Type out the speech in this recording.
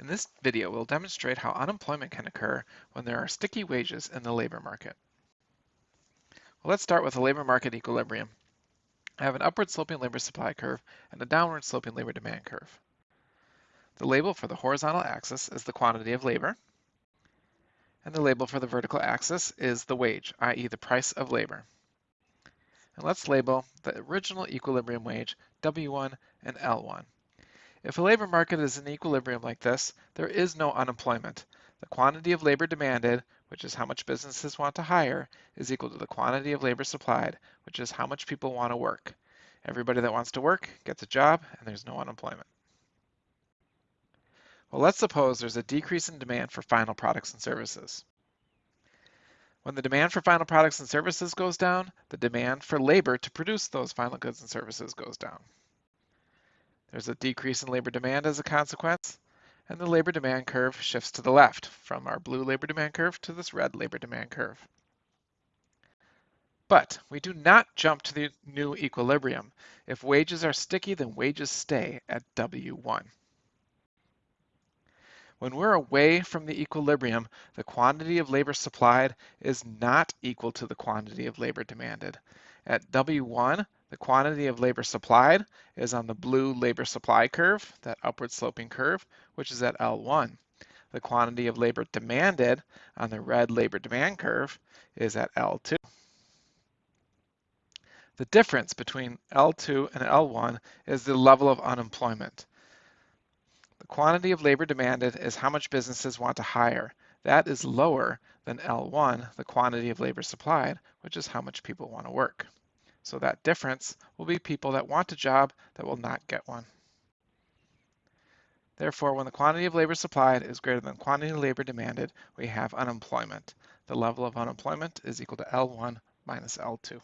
In this video, we'll demonstrate how unemployment can occur when there are sticky wages in the labor market. Well, let's start with a labor market equilibrium. I have an upward sloping labor supply curve and a downward sloping labor demand curve. The label for the horizontal axis is the quantity of labor, and the label for the vertical axis is the wage, i.e. the price of labor. And let's label the original equilibrium wage W1 and L1. If a labor market is in equilibrium like this, there is no unemployment. The quantity of labor demanded, which is how much businesses want to hire, is equal to the quantity of labor supplied, which is how much people want to work. Everybody that wants to work gets a job and there's no unemployment. Well, let's suppose there's a decrease in demand for final products and services. When the demand for final products and services goes down, the demand for labor to produce those final goods and services goes down. There's a decrease in labor demand as a consequence, and the labor demand curve shifts to the left from our blue labor demand curve to this red labor demand curve. But we do not jump to the new equilibrium. If wages are sticky, then wages stay at W1. When we're away from the equilibrium, the quantity of labor supplied is not equal to the quantity of labor demanded. At W1, the quantity of labor supplied is on the blue labor supply curve, that upward sloping curve, which is at L1. The quantity of labor demanded on the red labor demand curve is at L2. The difference between L2 and L1 is the level of unemployment. The quantity of labor demanded is how much businesses want to hire. That is lower than L1, the quantity of labor supplied, which is how much people want to work. So that difference will be people that want a job that will not get one. Therefore, when the quantity of labor supplied is greater than quantity of labor demanded, we have unemployment. The level of unemployment is equal to L1 minus L2.